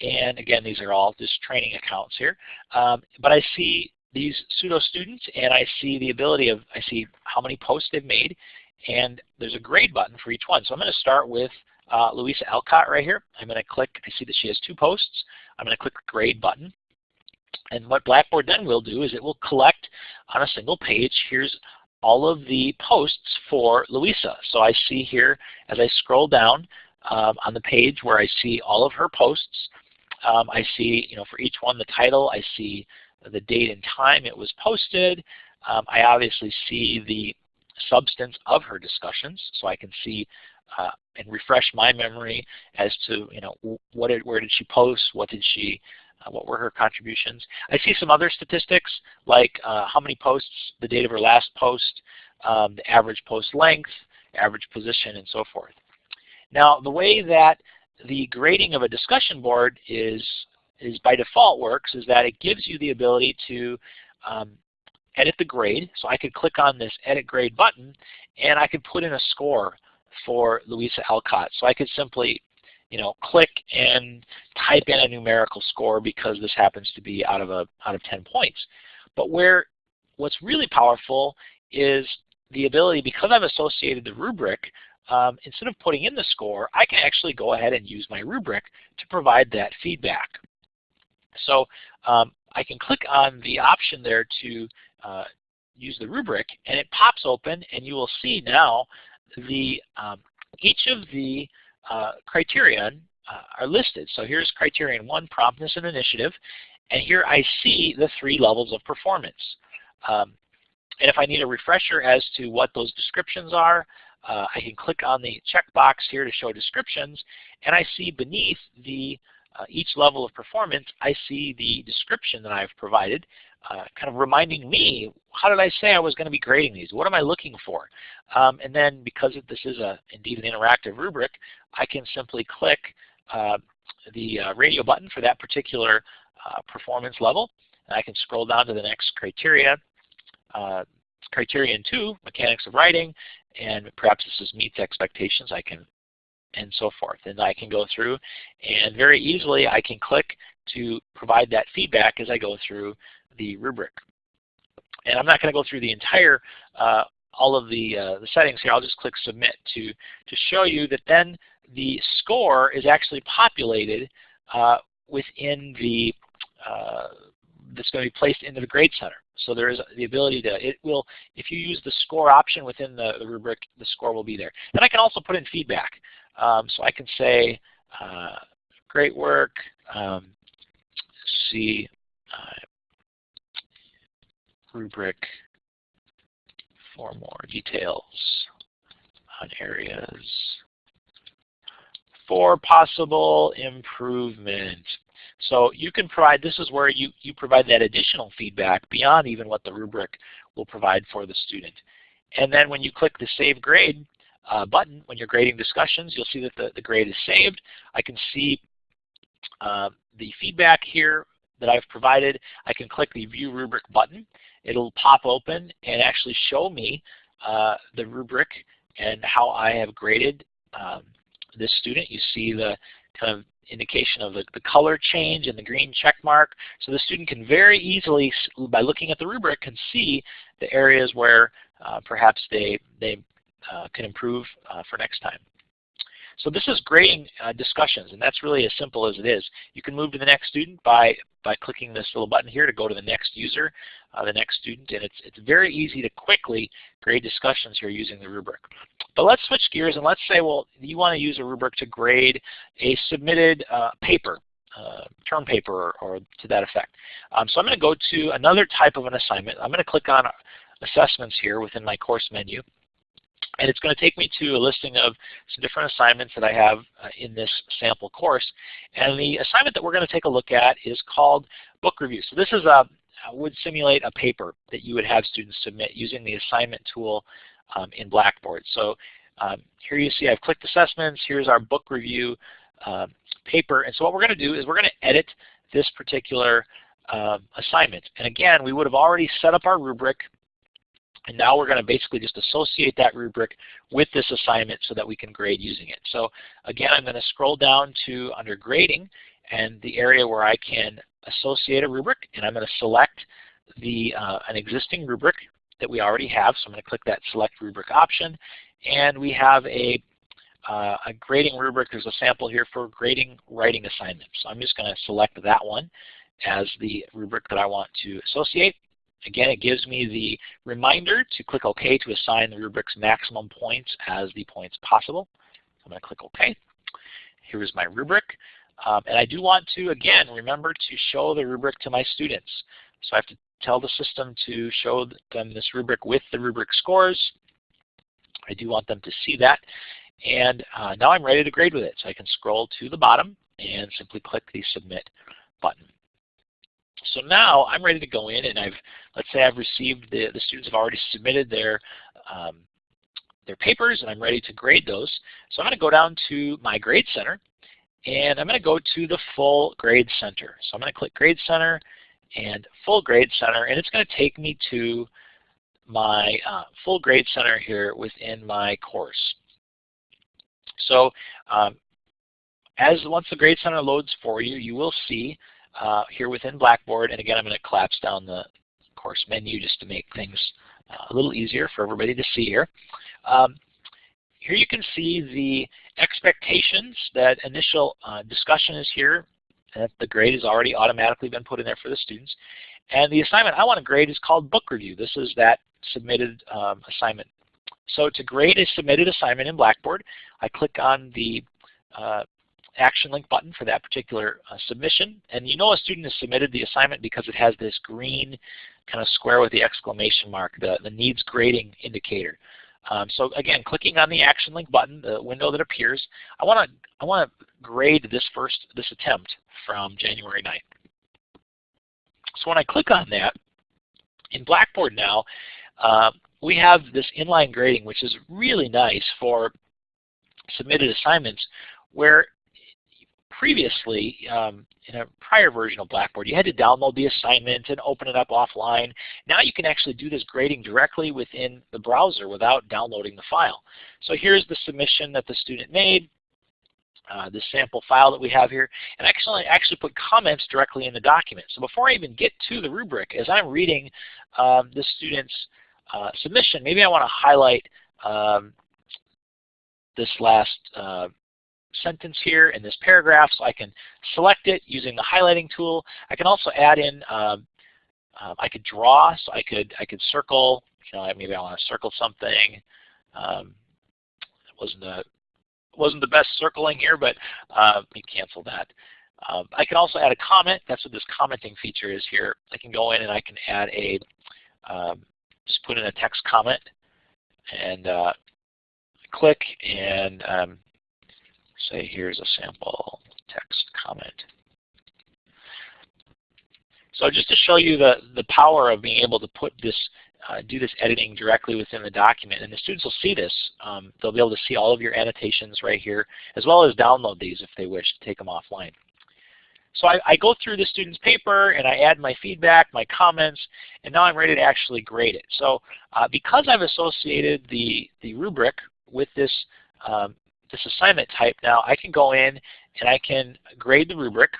A: And again, these are all just training accounts here. Um, but I see these pseudo students and I see the ability of, I see how many posts they've made and there's a grade button for each one. So I'm going to start with uh, Louisa Alcott right here. I'm going to click, I see that she has two posts. I'm going to click the grade button. And what Blackboard then will do is it will collect on a single page. Here's all of the posts for Louisa. So I see here as I scroll down um, on the page where I see all of her posts, um, I see you know for each one the title, I see the date and time it was posted. Um, I obviously see the substance of her discussions, so I can see uh, and refresh my memory as to you know what did, where did she post, what did she uh, what were her contributions? I see some other statistics like uh, how many posts, the date of her last post, um, the average post length, average position, and so forth. Now, the way that the grading of a discussion board is, is by default works is that it gives you the ability to um, edit the grade. So I could click on this Edit Grade button, and I could put in a score for Louisa Alcott. So I could simply you know, click and type in a numerical score because this happens to be out of a out of 10 points. But where what's really powerful is the ability, because I've associated the rubric, um, instead of putting in the score, I can actually go ahead and use my rubric to provide that feedback. So um, I can click on the option there to uh, use the rubric, and it pops open, and you will see now the um, each of the uh, uh, are listed. So here's criterion one, promptness and initiative, and here I see the three levels of performance. Um, and if I need a refresher as to what those descriptions are, uh, I can click on the checkbox here to show descriptions, and I see beneath the uh, each level of performance, I see the description that I've provided, uh, kind of reminding me, how did I say I was going to be grading these? What am I looking for? Um, and then because this is a, indeed an interactive rubric, I can simply click uh, the uh, radio button for that particular uh, performance level. And I can scroll down to the next criteria, uh, criterion 2, mechanics of writing, and perhaps this is meets expectations. I can and so forth. And I can go through and very easily I can click to provide that feedback as I go through the rubric. And I'm not going to go through the entire, uh, all of the, uh, the settings here. I'll just click Submit to, to show you that then the score is actually populated uh, within the uh, that's going to be placed into the Grade Center. So there is the ability to, it will, if you use the score option within the, the rubric, the score will be there. And I can also put in feedback. Um, so I can say, uh, great work, um, see uh, rubric for more details on areas for possible improvement. So you can provide, this is where you, you provide that additional feedback beyond even what the rubric will provide for the student. And then when you click the Save Grade uh, button, when you're grading discussions, you'll see that the, the grade is saved. I can see uh, the feedback here that I've provided. I can click the View Rubric button. It'll pop open and actually show me uh, the rubric and how I have graded um, this student. You see the kind of indication of the, the color change and the green check mark. So the student can very easily, by looking at the rubric, can see the areas where uh, perhaps they, they uh, can improve uh, for next time. So this is grading uh, discussions, and that's really as simple as it is. You can move to the next student by, by clicking this little button here to go to the next user, uh, the next student, and it's, it's very easy to quickly grade discussions here using the rubric. But let's switch gears and let's say, well, you want to use a rubric to grade a submitted uh, paper, uh, term paper or, or, to that effect. Um, so I'm going to go to another type of an assignment. I'm going to click on assessments here within my course menu. And it's going to take me to a listing of some different assignments that I have uh, in this sample course. And the assignment that we're going to take a look at is called book review. So this is a would simulate a paper that you would have students submit using the assignment tool um, in Blackboard. So um, here you see I've clicked assessments. Here's our book review um, paper. And so what we're going to do is we're going to edit this particular um, assignment. And again, we would have already set up our rubric. And now we're going to basically just associate that rubric with this assignment so that we can grade using it. So again, I'm going to scroll down to under grading and the area where I can associate a rubric. And I'm going to select the uh, an existing rubric that we already have. So I'm going to click that select rubric option. And we have a, uh, a grading rubric. There's a sample here for grading writing assignments. So I'm just going to select that one as the rubric that I want to associate. Again, it gives me the reminder to click OK to assign the rubric's maximum points as the points possible. I'm going to click OK. Here is my rubric. Um, and I do want to, again, remember to show the rubric to my students. So I have to tell the system to show them this rubric with the rubric scores. I do want them to see that. And uh, now I'm ready to grade with it. So I can scroll to the bottom and simply click the Submit button. So now I'm ready to go in and I've, let's say I've received, the, the students have already submitted their, um, their papers and I'm ready to grade those. So I'm going to go down to my Grade Center and I'm going to go to the Full Grade Center. So I'm going to click Grade Center and full grade center, and it's going to take me to my uh, full grade center here within my course. So um, as once the grade center loads for you, you will see uh, here within Blackboard, and again I'm going to collapse down the course menu just to make things uh, a little easier for everybody to see here. Um, here you can see the expectations, that initial uh, discussion is here the grade has already automatically been put in there for the students. And the assignment I want to grade is called book review. This is that submitted um, assignment. So to grade a submitted assignment in Blackboard, I click on the uh, action link button for that particular uh, submission. And you know a student has submitted the assignment because it has this green kind of square with the exclamation mark, the, the needs grading indicator. Um, so again, clicking on the action link button, the window that appears, I want to I want to grade this first this attempt from January 9th. So when I click on that, in Blackboard now, uh, we have this inline grading, which is really nice for submitted assignments, where previously, um, in a prior version of Blackboard, you had to download the assignment and open it up offline. Now you can actually do this grading directly within the browser without downloading the file. So here's the submission that the student made, uh, the sample file that we have here, and actually actually put comments directly in the document. So before I even get to the rubric, as I'm reading um, the student's uh, submission, maybe I want to highlight um, this last uh, sentence here in this paragraph, so I can select it using the highlighting tool. I can also add in, um, um, I could draw, so I could I could circle, you know, maybe I want to circle something. Um, it wasn't a wasn't the best circling here, but uh, let me cancel that. Um, I can also add a comment. That's what this commenting feature is here. I can go in and I can add a, um, just put in a text comment and uh, click and um, say here's a sample text comment. So just to show you the, the power of being able to put this, uh, do this editing directly within the document, and the students will see this. Um, they'll be able to see all of your annotations right here, as well as download these if they wish to take them offline. So I, I, go through the student's paper and I add my feedback, my comments, and now I'm ready to actually grade it. So uh, because I've associated the, the rubric with this, um, this assignment type now, I can go in and I can grade the rubric,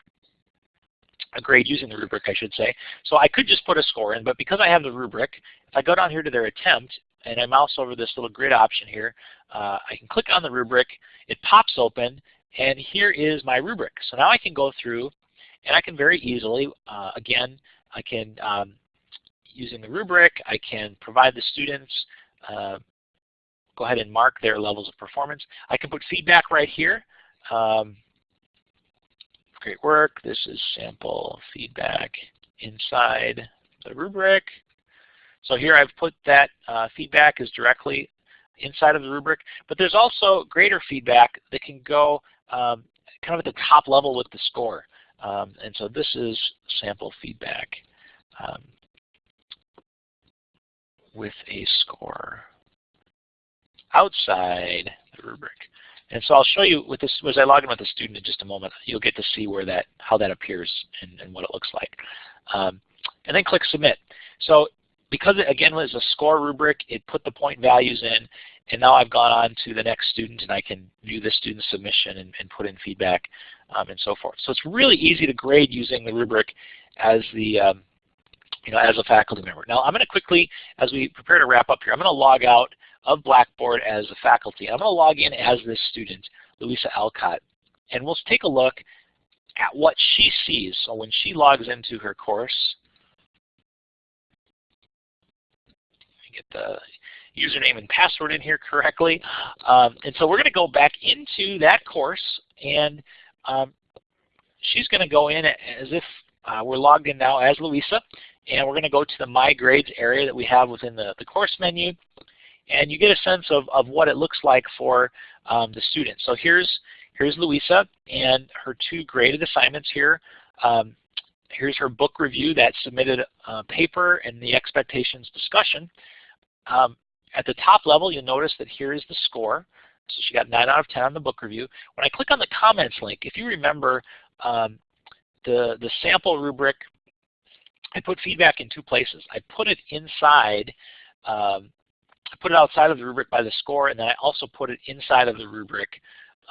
A: a grade using the rubric I should say. So I could just put a score in, but because I have the rubric, if I go down here to their attempt and I mouse over this little grid option here, uh, I can click on the rubric, it pops open, and here is my rubric. So now I can go through and I can very easily, uh, again, I can, um, using the rubric, I can provide the students, uh, go ahead and mark their levels of performance. I can put feedback right here. Um, great work. This is sample feedback inside the rubric. So here I've put that uh, feedback is directly inside of the rubric, but there's also greater feedback that can go um, kind of at the top level with the score. Um, and so this is sample feedback um, with a score outside the rubric. And so I'll show you with this as I log in with the student in just a moment. You'll get to see where that how that appears and, and what it looks like. Um, and then click submit. So because it again was a score rubric, it put the point values in, and now I've gone on to the next student and I can view the student's submission and, and put in feedback um, and so forth. So it's really easy to grade using the rubric as the um, you know, as a faculty member. Now I'm going to quickly, as we prepare to wrap up here, I'm going to log out of Blackboard as a faculty. I'm going to log in as this student, Louisa Alcott, and we'll take a look at what she sees. So when she logs into her course, get the username and password in here correctly. Um, and so we're going to go back into that course and um, she's going to go in as if uh, we're logged in now as Louisa and we're going to go to the My Grades area that we have within the, the course menu and you get a sense of, of what it looks like for um, the student. So here's, here's Louisa and her two graded assignments here. Um, here's her book review that submitted uh, paper and the expectations discussion. Um, at the top level, you'll notice that here is the score. So she got 9 out of 10 on the book review. When I click on the comments link, if you remember um, the, the sample rubric, I put feedback in two places. I put it inside, um, put it outside of the rubric by the score, and then I also put it inside of the rubric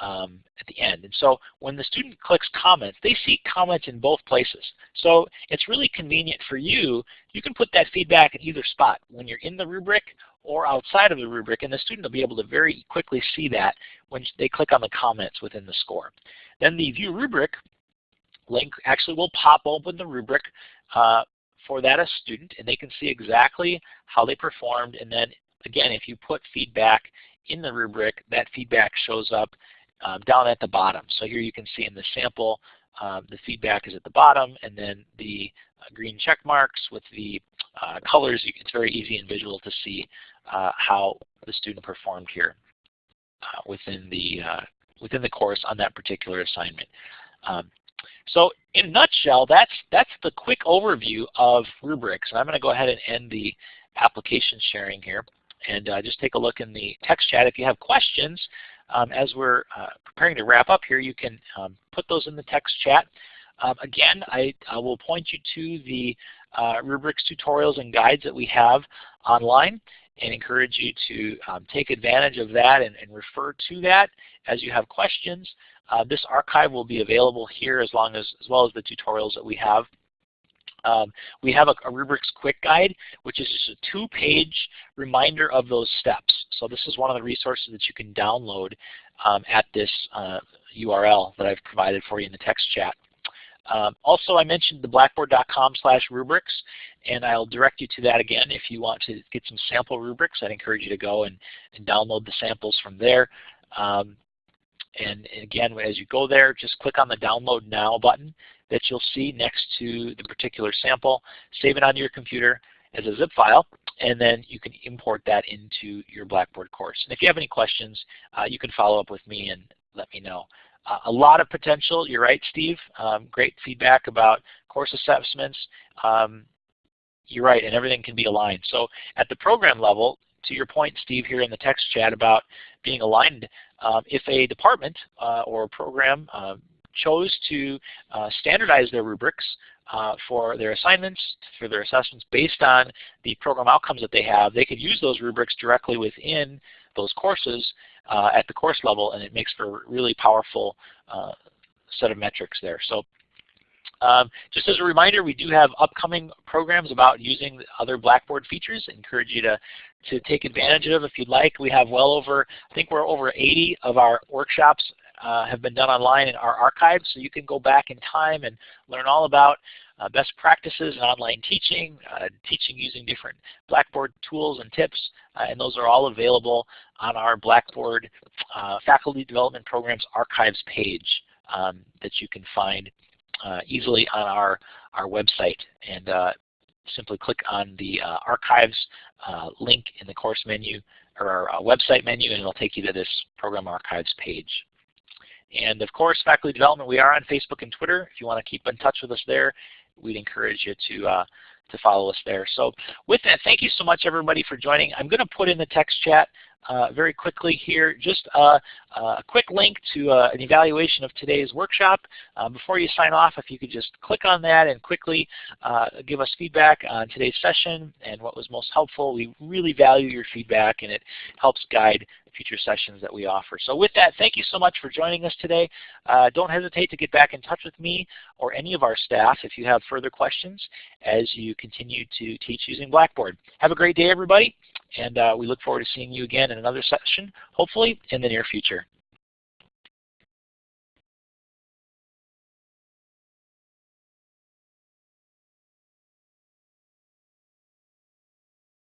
A: um, at the end. And so when the student clicks comments, they see comments in both places. So it's really convenient for you. You can put that feedback in either spot when you're in the rubric or outside of the rubric, and the student will be able to very quickly see that when they click on the comments within the score. Then the View Rubric link actually will pop open the rubric uh, for that a student, and they can see exactly how they performed. And then again, if you put feedback in the rubric, that feedback shows up um, down at the bottom. So here you can see in the sample, um, the feedback is at the bottom, and then the uh, green check marks with the uh, colors, it's very easy and visual to see uh, how the student performed here uh, within the uh, within the course on that particular assignment. Um, so in a nutshell, that's that's the quick overview of rubrics. And I'm going to go ahead and end the application sharing here and uh, just take a look in the text chat. If you have questions, um, as we're uh, preparing to wrap up here, you can um, put those in the text chat. Um, again, I, I, will point you to the uh, rubrics tutorials and guides that we have online and encourage you to um, take advantage of that and, and, refer to that as you have questions. Uh, this archive will be available here as long as as well as the tutorials that we have. Um, we have a, a, rubrics quick guide, which is just a two-page reminder of those steps. So this is one of the resources that you can download um, at this URL that I've provided for you in the text chat. Um, also, I mentioned the blackboard.com slash rubrics, and I'll direct you to that again. If you want to get some sample rubrics, I'd encourage you to go and, and download the samples from there. Um, and again, as you go there, just click on the Download Now button that you'll see next to the particular sample. Save it onto your computer as a zip file, and then you can import that into your Blackboard course. And if you have any questions, uh, you can follow up with me and let me know. Uh, a lot of potential. You're right, Steve. Um, great feedback about course assessments. Um, you're right, and everything can be aligned. So at the program level, to your point, Steve, here in the text chat about being aligned, um, if a department uh, or program uh, chose to uh, standardize their rubrics uh, for their assignments, for their assessments based on the program outcomes that they have, they could use those rubrics directly within those courses uh, at the course level, and it makes for a really powerful set of metrics there. So um, just as a reminder, we do have upcoming programs about using other Blackboard features. I encourage you to, to take advantage of if you'd like. We have well over, I think we're over 80 of our workshops uh, have been done online in our archives, so you can go back in time and learn all about uh, best practices in online teaching, uh, teaching using different Blackboard tools and tips, uh, and those are all available on our Blackboard uh, Faculty Development Programs Archives page um, that you can find uh, easily on our, our website. And simply click on the Archives link in the course menu or our website menu and it'll take you to this Program Archives page. And of course, faculty development, we are on Facebook and Twitter. If you want to keep in touch with us there, we'd encourage you to uh, to follow us there. So with that, thank you so much everybody for joining. I'm going to put in the text chat uh, very quickly here just uh, a quick link to uh, an evaluation of today's workshop. Uh, before you sign off, if you could just click on that and quickly uh, give us feedback on today's session and what was most helpful. We really value your feedback and it helps guide future sessions that we offer. So with that, thank you so much for joining us today. Uh, don't hesitate to get back in touch with me or any of our staff if you have further questions as you continue to teach using Blackboard. Have a great day, everybody, and uh, we look forward to seeing you again in another session, hopefully in the near future.